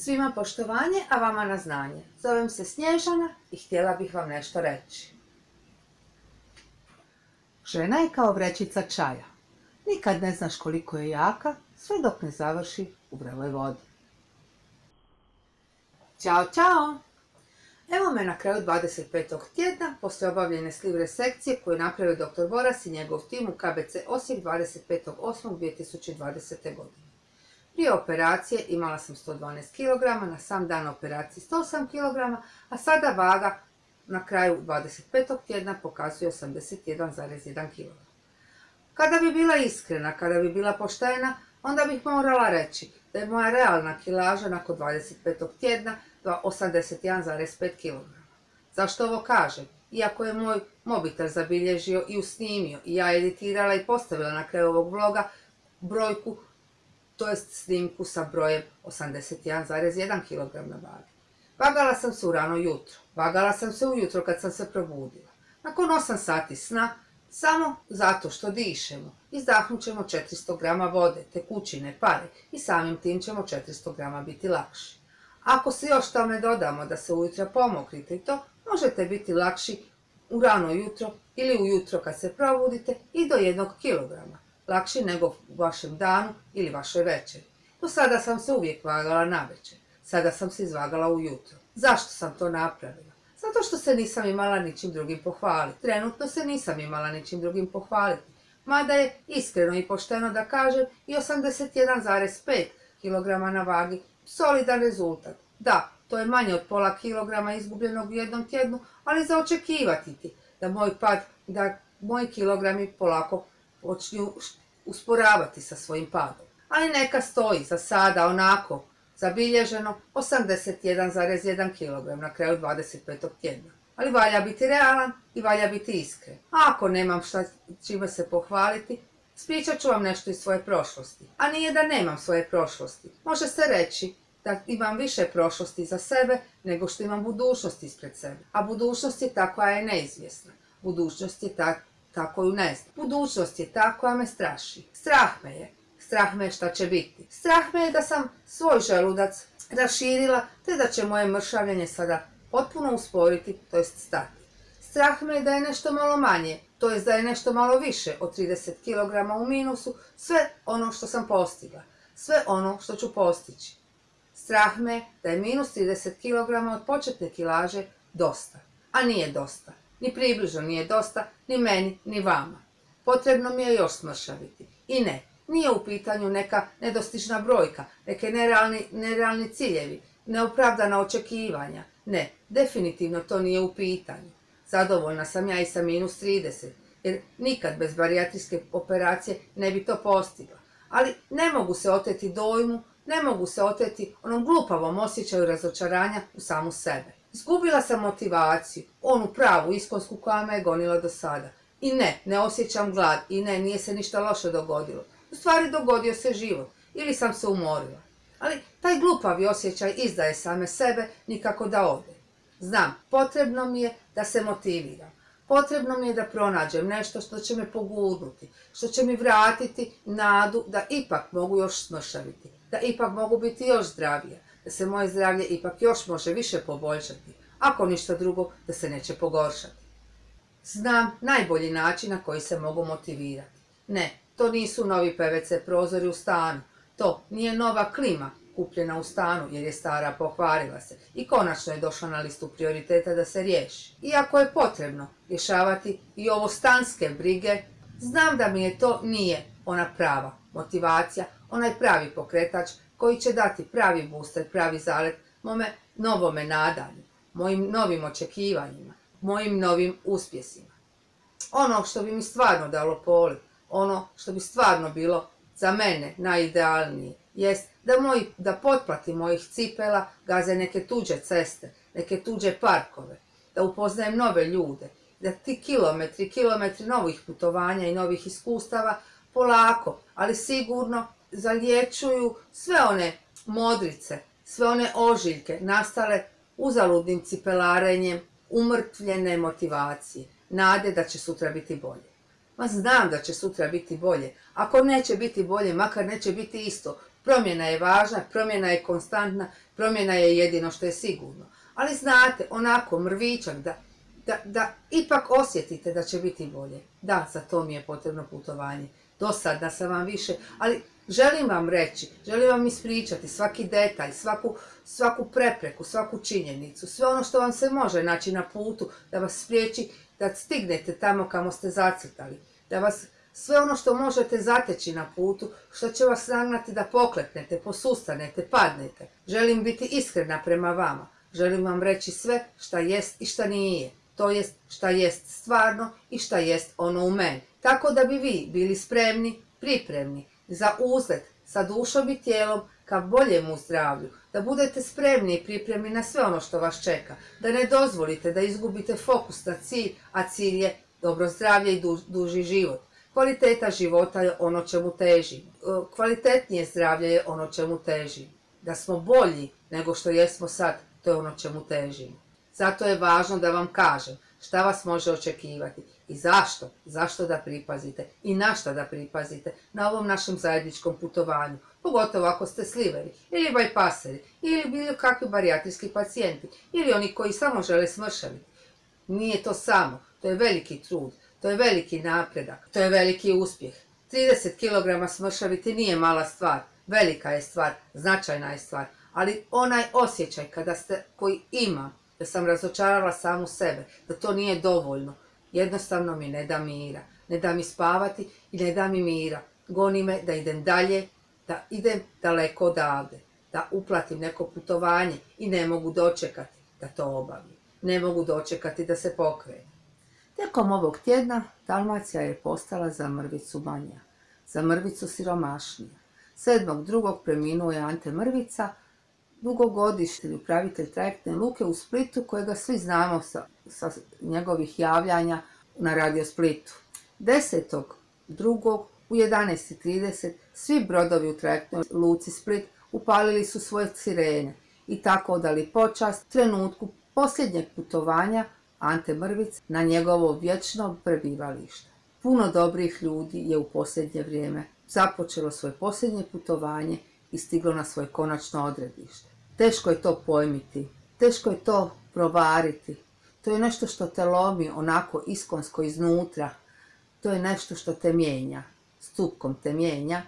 Svima poštovanje, a vama na znanje. Zovem se Snježana i htjela bih vam nešto reći. Žena je kao vrećica čaja. Nikad ne znaš koliko je jaka, sve dok ne završi u vreloj vodi. Ćao, čao! Evo me na kraju 25. tjedna, poslije obavljene slivre sekcije koju je napravio dr. Boras i njegov tim u KBC Osijek 25.8.2020. godine. Prije operacije imala sam 112 kg, na sam dan operacije 108 kg, a sada vaga na kraju 25. tjedna pokazuje 81,1 kg. Kada bi bila iskrena, kada bi bila poštena, onda bih morala reći da je moja realna kilaža nakon 25. tjedna 81,5 kg. Zašto ovo kažem? Iako je moj mobitel zabilježio i usnimio i ja editirala i postavila na kraju ovog vloga brojku, to jest snimku sa brojem 81,1 kg na vagi. Vagala sam se u rano jutro, vagala sam se ujutro kad sam se probudila. Nakon 8 sati sna, samo zato što dišemo, izdahnut ćemo 400 grama vode, tekućine, pare i samim tim ćemo 400 grama biti lakši. Ako se još tome dodamo da se ujutro pomokrite i to, možete biti lakši u rano jutro ili ujutro kad se probudite i do jednog kilograma, lakši nego u vašem danu ili vašoj večeri. Do sada sam se uvijek vagala na večer, sada sam se izvagala ujutro. Zašto sam to napravila? Zato što se nisam imala ničim drugim pohvaliti. Trenutno se nisam imala ničim drugim pohvaliti. Mada je iskreno i pošteno da kažem i 81,5 kg na vagi solidan rezultat. Da, to je manje od pola kilograma izgubljenog u jednom tjednu, ali za očekivati ti da moj pad, da moji kilogrami polako počnu usporavati sa svojim padom. Ali neka stoji za sada onako zabilježeno 81,1 kg na kraju 25. tjedna. Ali valja biti realan i valja biti iskren. A ako nemam šta čime se pohvaliti, spričat ću vam nešto iz svoje prošlosti. A nije da nemam svoje prošlosti. Može se reći da imam više prošlosti za sebe nego što imam budućnost ispred sebe. A budućnost je ta koja je neizvjesna. Budućnost je ta, ta koju ne znam. Budućnost je ta koja me straši. Strah me je Strah me je šta će biti. Strah me je da sam svoj želudac raširila, te da će moje mršavljenje sada potpuno usporiti, to jest stati. Strah me je da je nešto malo manje, to jest da je nešto malo više od 30 kg u minusu, sve ono što sam postigla, sve ono što ću postići. Strah me da je minus 30 kg od početne kilaže dosta, a nije dosta. Ni približno nije dosta, ni meni, ni vama. Potrebno mi je još smršaviti. I ne, nije u pitanju neka nedostižna brojka, neke nerealni, nerealni ciljevi, neopravdana očekivanja. Ne, definitivno to nije u pitanju. Zadovoljna sam ja i sa minus 30, jer nikad bez barijatrijske operacije ne bi to postigla. Ali ne mogu se oteti dojmu, ne mogu se oteti onom glupavom osjećaju razočaranja u samu sebe. Izgubila sam motivaciju, onu pravu iskonsku koja me je gonila do sada. I ne, ne osjećam glad i ne, nije se ništa loše dogodilo. U stvari dogodio se život ili sam se umorila. Ali taj glupavi osjećaj izdaje same sebe nikako da ode. Znam, potrebno mi je da se motiviram. Potrebno mi je da pronađem nešto što će me pogudnuti, što će mi vratiti nadu da ipak mogu još smršaviti, da ipak mogu biti još zdravija, se moje zdravlje ipak još može više poboljšati, ako ništa drugo da se neće pogoršati. Znam najbolji način na koji se mogu motivirati. Ne, to nisu novi PVC prozori u stanu. To nije nova klima kupljena u stanu jer je stara pokvarila se i konačno je došla na listu prioriteta da se riješi. Iako je potrebno rješavati i ovo stanske brige, znam da mi je to nije ona prava motivacija, onaj pravi pokretač koji će dati pravi booster, pravi zalet mome novome nadanju, mojim novim očekivanjima, mojim novim uspjesima. Ono što bi mi stvarno dalo poli, ono što bi stvarno bilo za mene najidealnije, jest da, moj, da potplati mojih cipela gaze neke tuđe ceste, neke tuđe parkove, da upoznajem nove ljude, da ti kilometri, kilometri novih putovanja i novih iskustava polako, ali sigurno zaliječuju sve one modrice, sve one ožiljke nastale uzaludnim cipelarenjem, umrtvljene motivacije, nade da će sutra biti bolje. Ma znam da će sutra biti bolje. Ako neće biti bolje, makar neće biti isto. Promjena je važna, promjena je konstantna, promjena je jedino što je sigurno. Ali znate, onako mrvičak da, da, da ipak osjetite da će biti bolje. Da, za to mi je potrebno putovanje. Dosadna sam vam više, ali želim vam reći, želim vam ispričati svaki detalj, svaku, svaku prepreku, svaku činjenicu, sve ono što vam se može naći na putu da vas spriječi da stignete tamo kamo ste zacrtali, da vas sve ono što možete zateći na putu, što će vas nagnati da poklepnete, posustanete, padnete. Želim biti iskrena prema vama. Želim vam reći sve šta jest i šta nije. To jest šta jest stvarno i šta jest ono u meni. Tako da bi vi bili spremni, pripremni za uzlet sa dušom i tijelom ka boljemu zdravlju, da budete spremni i pripremni na sve ono što vas čeka, da ne dozvolite da izgubite fokus na cilj, a cilj je dobro zdravlje i duži život. Kvaliteta života je ono čemu težim. E, kvalitetnije zdravlje je ono čemu težim. Da smo bolji nego što jesmo sad, to je ono čemu težimo. Zato je važno da vam kažem šta vas može očekivati i zašto, zašto da pripazite? I na šta da pripazite? Na ovom našem zajedničkom putovanju, pogotovo ako ste sliveri ili bajpaseri ili bilo kakvi barijatrijski pacijenti ili oni koji samo žele smršaviti. Nije to samo, to je veliki trud, to je veliki napredak, to je veliki uspjeh. 30 kg smršaviti nije mala stvar, velika je stvar, značajna je stvar, ali onaj osjećaj kada ste, koji ima, da sam razočarala samu sebe, da to nije dovoljno, jednostavno mi ne da mira, ne da mi spavati i ne da mi mira. Goni me da idem dalje, da idem daleko odavde, da uplatim neko putovanje i ne mogu dočekati da to obavim. Ne mogu dočekati da se pokrenu. Tijekom ovog tjedna Dalmacija je postala za mrvicu manja, za mrvicu siromašnija. Sedmog drugog preminuo je Ante Mrvica, dugogodišnji upravitelj trajektne luke u Splitu, kojega svi znamo sa, sa njegovih javljanja na Radio Splitu. Desetog drugog u 11.30 svi brodovi u trajektnoj luci Split upalili su svoje sirene i tako odali počast trenutku posljednjeg putovanja Ante Mrvic na njegovo vječno prebivalište. Puno dobrih ljudi je u posljednje vrijeme započelo svoje posljednje putovanje i stiglo na svoje konačno odredište. Teško je to pojmiti, teško je to provariti. To je nešto što te lomi onako iskonsko iznutra. To je nešto što te mijenja, stupkom te mijenja,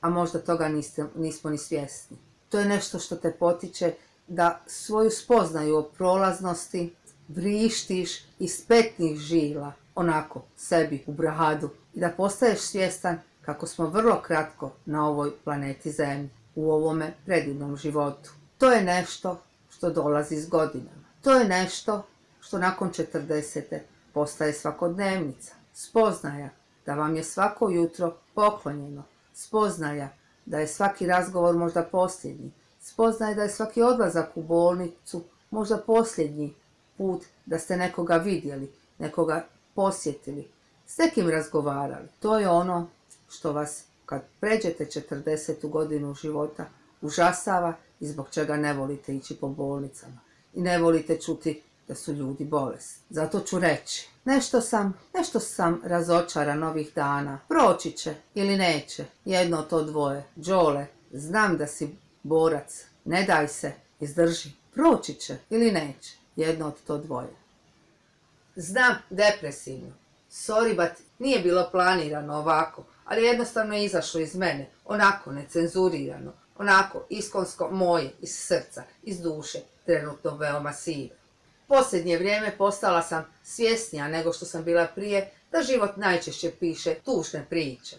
a možda toga nismo ni svjesni. To je nešto što te potiče da svoju spoznaju o prolaznosti vrištiš iz petnih žila, onako, sebi u bradu i da postaješ svjestan kako smo vrlo kratko na ovoj planeti Zemlji, u ovome predivnom životu. To je nešto što dolazi s godinama. To je nešto što nakon 40. postaje svakodnevnica. Spoznaja da vam je svako jutro poklonjeno. Spoznaja da je svaki razgovor možda posljednji. Spoznaja da je svaki odlazak u bolnicu možda posljednji put da ste nekoga vidjeli, nekoga posjetili, s nekim razgovarali. To je ono što vas kad pređete 40. godinu života užasava i zbog čega ne volite ići po bolnicama. I ne volite čuti da su ljudi bolesni. Zato ću reći, nešto sam, nešto sam razočaran ovih dana. Proći će ili neće, jedno to dvoje. Đole, znam da si borac, ne daj se, izdrži. Proći će ili neće jedno od to dvoje. Znam, depresivno. Sorry, but nije bilo planirano ovako, ali jednostavno je izašlo iz mene, onako necenzurirano, onako iskonsko moje, iz srca, iz duše, trenutno veoma sive. Posljednje vrijeme postala sam svjesnija nego što sam bila prije da život najčešće piše tužne priče.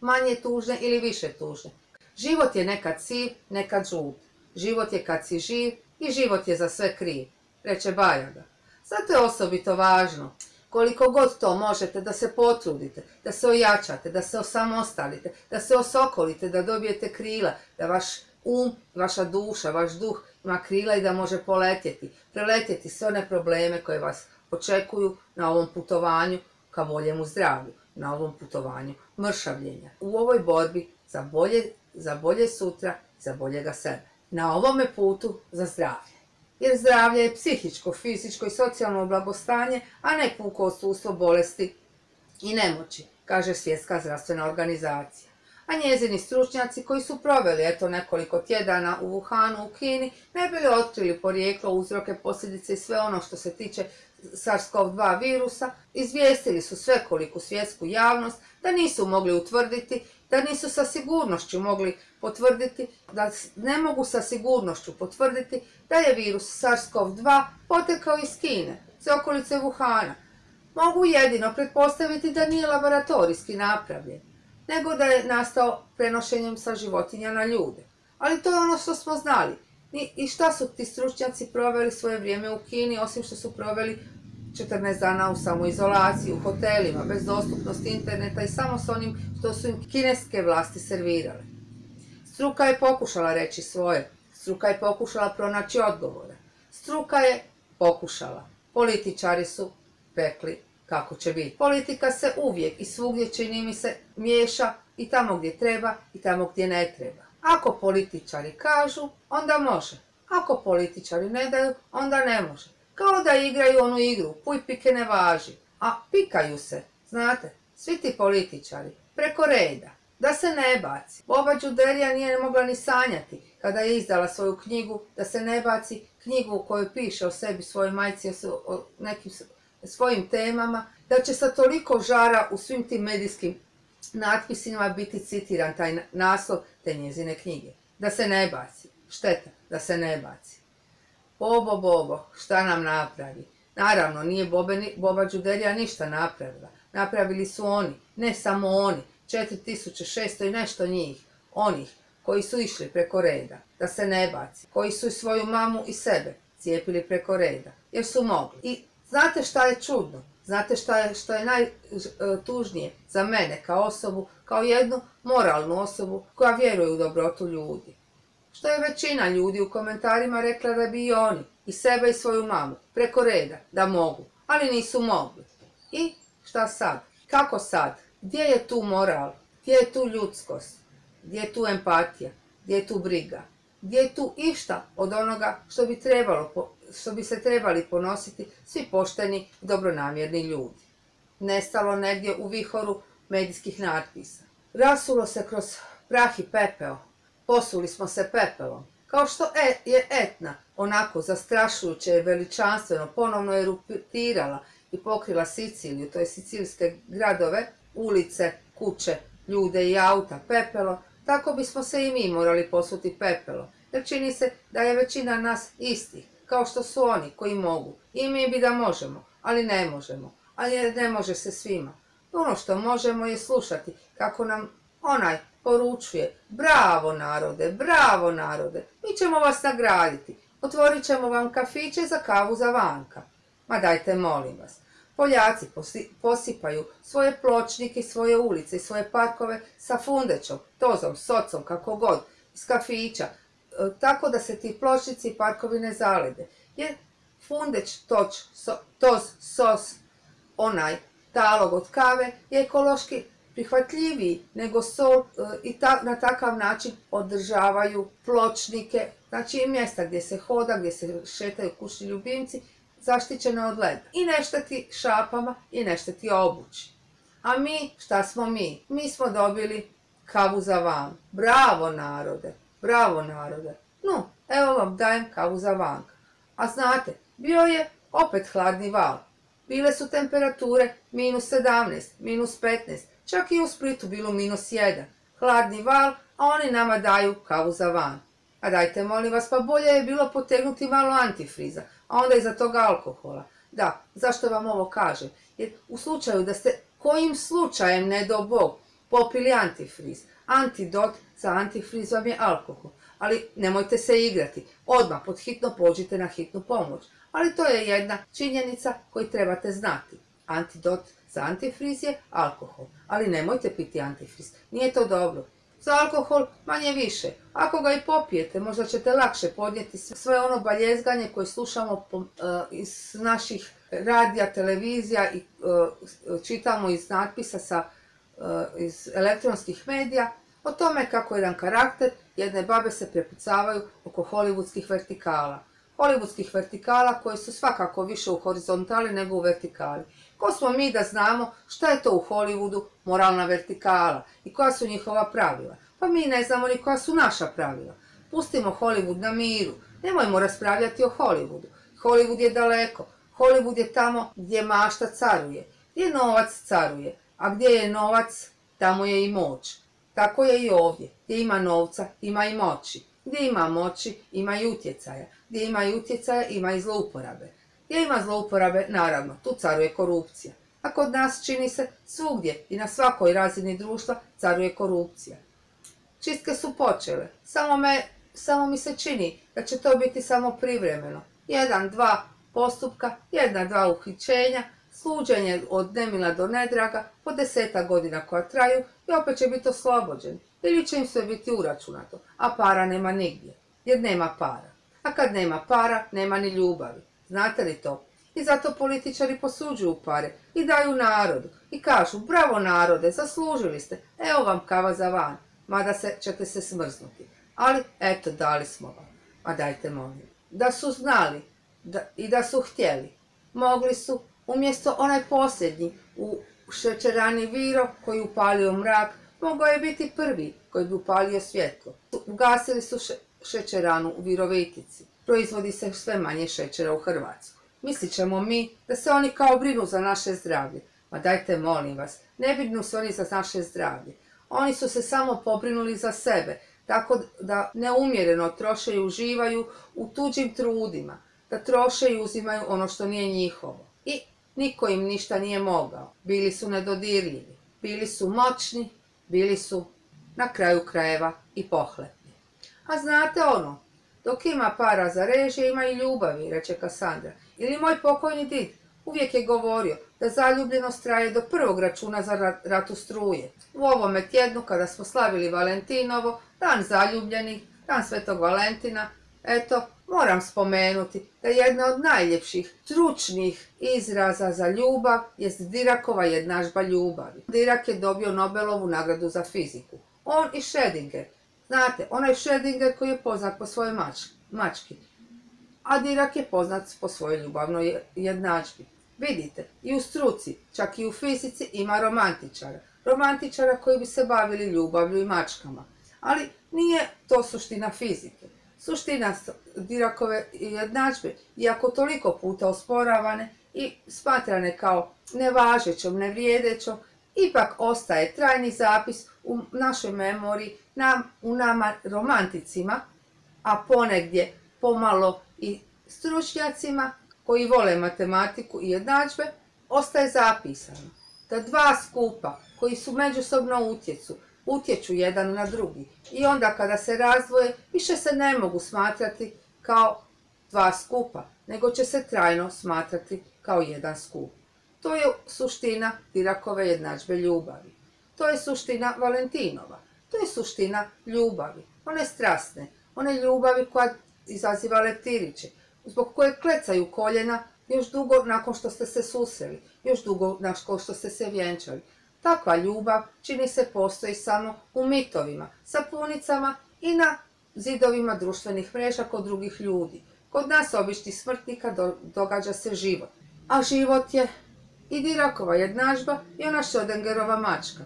Manje tužne ili više tužne. Život je nekad siv, nekad žut. Život je kad si živ i život je za sve kriv reče Bajaga. Zato je osobito važno, koliko god to možete, da se potrudite, da se ojačate, da se osamostalite, da se osokolite, da dobijete krila, da vaš um, vaša duša, vaš duh ima krila i da može poletjeti, preletjeti sve one probleme koje vas očekuju na ovom putovanju ka boljemu zdravlju, na ovom putovanju mršavljenja. U ovoj borbi za bolje, za bolje sutra, za boljega sebe. Na ovome putu za zdravlje jer zdravlje je psihičko, fizičko i socijalno blagostanje, a ne puko odsustvo bolesti i nemoći, kaže Svjetska zdravstvena organizacija. a njezini stručnjaci koji su proveli eto nekoliko tjedana u Wuhanu u Kini ne bili otkrili porijeklo, uzroke, posljedice i sve ono što se tiče SARS-CoV-2 virusa, izvijestili su svekoliku svjetsku javnost da nisu mogli utvrditi, da nisu sa sigurnošću mogli potvrditi, da ne mogu sa sigurnošću potvrditi da je virus SARS-CoV-2 potekao iz Kine, iz okolice Wuhana. Mogu jedino pretpostaviti da nije laboratorijski napravljen, nego da je nastao prenošenjem sa životinja na ljude. Ali to je ono što smo znali. I šta su ti stručnjaci proveli svoje vrijeme u Kini, osim što su proveli 14 dana u samoizolaciji, u hotelima, bez dostupnosti interneta i samo s onim što su im kineske vlasti servirale. Struka je pokušala reći svoje, struka je pokušala pronaći odgovore. Struka je pokušala. Političari su rekli kako će biti. Politika se uvijek i svugdje čini mi se miješa i tamo gdje treba i tamo gdje ne treba. Ako političari kažu, onda može. Ako političari ne daju, onda ne može. Kao da igraju onu igru, puj pike ne važi. A pikaju se, znate, svi ti političari, preko reda, da se ne baci. Boba Đuderija nije mogla ni sanjati kada je izdala svoju knjigu, da se ne baci knjigu u kojoj piše o sebi, svojoj majci, o nekim svojim temama, da će sa toliko žara u svim tim medijskim natpisima biti citiran taj naslov te njezine knjige. Da se ne baci. Šteta, da se ne baci. Bobo, Bobo, šta nam napravi? Naravno, nije Boba Đuderija ništa napravila. Napravili su oni, ne samo oni, 4600 i nešto njih, onih koji su išli preko reda, da se ne baci, koji su i svoju mamu i sebe cijepili preko reda, jer su mogli. I znate šta je čudno? Znate šta je, što je najtužnije za mene kao osobu, kao jednu moralnu osobu koja vjeruje u dobrotu ljudi? Što je većina ljudi u komentarima rekla da bi i oni, i sebe i svoju mamu, preko reda, da mogu, ali nisu mogli. I šta sad? Kako sad? Gdje je tu moral? Gdje je tu ljudskost? Gdje je tu empatija? Gdje je tu briga? Gdje je tu išta od onoga što bi, trebalo, što bi se trebali ponositi svi pošteni i dobronamjerni ljudi? Nestalo negdje u vihoru medijskih natpisa. Rasulo se kroz prah i pepeo. Posuli smo se pepelom. Kao što e, je Etna onako zastrašujuće i veličanstveno ponovno eruptirala i pokrila Siciliju, to je sicilijske gradove, ulice, kuće, ljude i auta pepelo, tako bismo se i mi morali posuti pepelo, jer čini se da je većina nas isti, kao što su oni koji mogu. I mi bi da možemo, ali ne možemo, ali ne može se svima. Ono što možemo je slušati kako nam onaj poručuje, bravo narode, bravo narode, mi ćemo vas nagraditi, otvorit ćemo vam kafiće za kavu za vanka. Ma dajte molim vas, Poljaci posipaju svoje pločnike, svoje ulice i svoje parkove sa fundećom, tozom, socom, kako god, iz kafića, e, tako da se ti pločnici i parkovi ne zalede. Jer fundeć, toč, toz, sos, onaj talog od kave je ekološki prihvatljiviji nego sol e, i na takav način održavaju pločnike, znači i mjesta gdje se hoda, gdje se šetaju kućni ljubimci zaštićena od leda. I ne šteti šapama i ne šteti obući. A mi, šta smo mi? Mi smo dobili kavu za van. Bravo narode, bravo narode. No, evo vam dajem kavu za vanka. A znate, bio je opet hladni val. Bile su temperature minus 17, minus 15, čak i u Splitu bilo minus 1. Hladni val, a oni nama daju kavu za van. A dajte molim vas, pa bolje je bilo potegnuti malo antifriza, a onda iza toga alkohola. Da, zašto vam ovo kažem? Jer u slučaju da ste kojim slučajem, ne do Bog, popili antifriz, antidot za antifriz vam je alkohol. Ali nemojte se igrati, odmah pod hitno pođite na hitnu pomoć. Ali to je jedna činjenica koju trebate znati. Antidot za antifriz je alkohol, ali nemojte piti antifriz, nije to dobro. Za alkohol manje više. Ako ga i popijete, možda ćete lakše podnijeti sve ono baljezganje koje slušamo e, iz naših radija, televizija i e, čitamo iz natpisa sa, e, iz elektronskih medija o tome kako jedan karakter jedne babe se prepucavaju oko hollywoodskih vertikala. Hollywoodskih vertikala koje su svakako više u horizontali nego u vertikali. Ko smo mi da znamo šta je to u Hollywoodu moralna vertikala i koja su njihova pravila? Pa mi ne znamo ni koja su naša pravila. Pustimo Hollywood na miru. Nemojmo raspravljati o Hollywoodu. Hollywood je daleko. Hollywood je tamo gdje mašta caruje. Gdje novac caruje. A gdje je novac, tamo je i moć. Tako je i ovdje. Gdje ima novca, ima i moći. Gdje ima moći, ima i utjecaja. Gdje ima i utjecaja, ima i zlouporabe. Gdje ima zlouporabe, naravno, tu caruje korupcija. A kod nas čini se svugdje i na svakoj razini društva caruje korupcija. Čistke su počele, samo, me, samo mi se čini da će to biti samo privremeno. Jedan, dva postupka, jedna, dva uhićenja, sluđenje od nemila do nedraga, po deseta godina koja traju i opet će biti oslobođeni. Ili će im sve biti uračunato, a para nema nigdje, jer nema para. A kad nema para, nema ni ljubavi. Znate li to? I zato političari posuđuju pare i daju narodu i kažu bravo narode, zaslužili ste, evo vam kava za van, mada se, ćete se smrznuti. Ali eto, dali smo vam. A dajte molim. Da su znali da, i da su htjeli, mogli su umjesto onaj posljednji u šećerani Viro koji upalio mrak, mogao je biti prvi koji bi upalio svjetlo. Ugasili su šećeranu u Virovitici. Proizvodi se sve manje šećera u Hrvatskoj. Mislit ćemo mi da se oni kao brinu za naše zdravlje. Ma dajte molim vas, ne brinu se oni za naše zdravlje. Oni su se samo pobrinuli za sebe, tako da neumjereno troše i uživaju u tuđim trudima, da troše i uzimaju ono što nije njihovo. I niko im ništa nije mogao. Bili su nedodirljivi, bili su moćni, bili su na kraju krajeva i pohlepni. A znate ono, dok ima para za režije, ima i ljubavi, reče Kasandra. Ili moj pokojni did uvijek je govorio da zaljubljenost traje do prvog računa za ratu struje. U ovome tjednu kada smo slavili Valentinovo, dan zaljubljenih, dan Svetog Valentina, eto, moram spomenuti da jedna od najljepših, stručnih izraza za ljubav jest Dirakova jednažba ljubavi. Dirak je dobio Nobelovu nagradu za fiziku. On i Schrödinger. Znate, onaj Schrödinger koji je poznat po svojoj mački. A Dirak je poznat po svojoj ljubavnoj jednadžbi. Vidite, i u struci, čak i u fizici ima romantičara. Romantičara koji bi se bavili ljubavlju i mačkama. Ali nije to suština fizike. Suština Dirakove jednadžbe, iako toliko puta osporavane i smatrane kao nevažećom, nevrijedećom, ipak ostaje trajni zapis u našoj memoriji, nam, u nama romanticima, a ponegdje pomalo i stručnjacima koji vole matematiku i jednadžbe, ostaje zapisano da dva skupa koji su međusobno utjecu, utječu jedan na drugi i onda kada se razdvoje više se ne mogu smatrati kao dva skupa, nego će se trajno smatrati kao jedan skup. To je suština Dirakove jednadžbe ljubavi. To je suština Valentinova. To je suština ljubavi. One strasne, one ljubavi koja izaziva leptiriće, zbog koje klecaju koljena još dugo nakon što ste se susreli, još dugo nakon što ste se vjenčali. Takva ljubav čini se postoji samo u mitovima, sapunicama i na zidovima društvenih mreža kod drugih ljudi. Kod nas običnih smrtnika događa se život. A život je i Dirakova jednažba i ona Šodengerova mačka.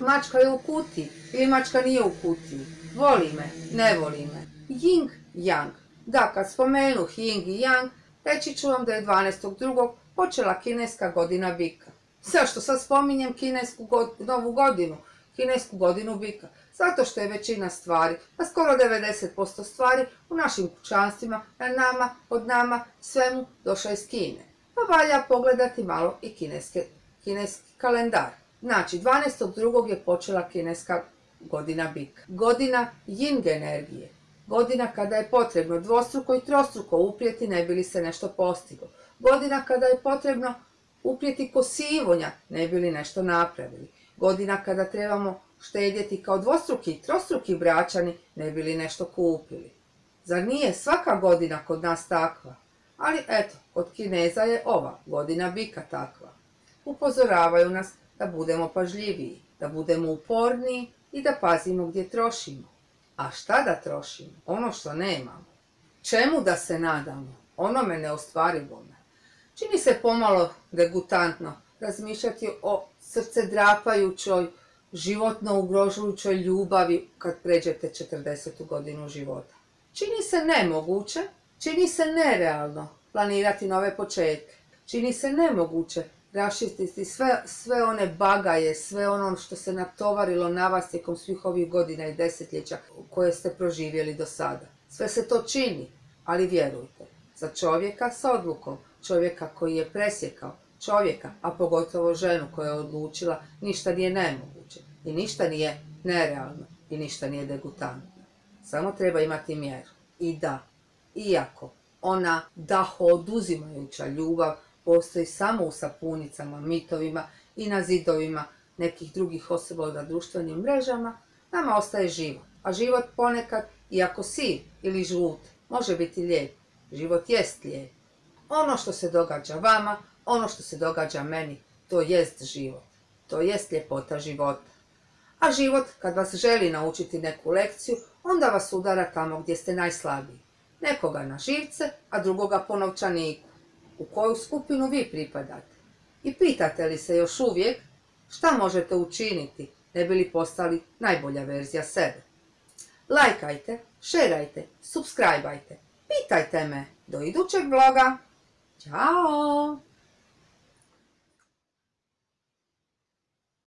Mačka je u kutiji ili mačka nije u kutiji. Voli me, ne voli me. Ying Yang. Da, kad spomenu Ying i Yang, reći ću vam da je 12.2. počela kineska godina bika. Zašto sad spominjem kinesku novu godinu? Kinesku godinu bika. Zato što je većina stvari, pa skoro 90% stvari u našim kućanstvima, na nama, od nama, svemu došla iz Kine. Pa valja pogledati malo i kineske, kineski kalendar. Znači, 12.2. je počela kineska godina bika. Godina Ying energije. Godina kada je potrebno dvostruko i trostruko uprijeti ne bi li se nešto postiglo. Godina kada je potrebno uprijeti kosivonja ne bi li nešto napravili. Godina kada trebamo štedjeti kao dvostruki i trostruki braćani ne bi li nešto kupili. Zar nije svaka godina kod nas takva? Ali eto, kod Kineza je ova godina bika takva. Upozoravaju nas da budemo pažljiviji, da budemo uporniji i da pazimo gdje trošimo. A šta da trošimo? Ono što nemamo. Čemu da se nadamo? Onome neostvarivome. Čini se pomalo degutantno razmišljati o srcedrapajućoj, životno ugrožujućoj ljubavi kad pređete 40. godinu života. Čini se nemoguće, čini se nerealno planirati nove početke. Čini se nemoguće raščistiti sve, sve one bagaje, sve ono što se natovarilo na vas tijekom svih ovih godina i desetljeća koje ste proživjeli do sada. Sve se to čini, ali vjerujte, za čovjeka s odlukom, čovjeka koji je presjekao, čovjeka, a pogotovo ženu koja je odlučila, ništa nije nemoguće i ništa nije nerealno i ništa nije degutantno. Samo treba imati mjeru. I da, iako ona daho oduzimajuća ljubav postoji samo u sapunicama, mitovima i na zidovima nekih drugih osoba na društvenim mrežama, nama ostaje život. A život ponekad, iako siv ili žut, može biti lijep. Život jest lijep. Ono što se događa vama, ono što se događa meni, to jest život. To jest ljepota života. A život, kad vas želi naučiti neku lekciju, onda vas udara tamo gdje ste najslabiji. Nekoga na živce, a drugoga po novčaniku. U koju skupinu vi pripadate? I pitate li se još uvijek šta možete učiniti ne bi li postali najbolja verzija sebe? Lajkajte, šerajte, subscribeajte, pitajte me do idućeg vloga. Ćao!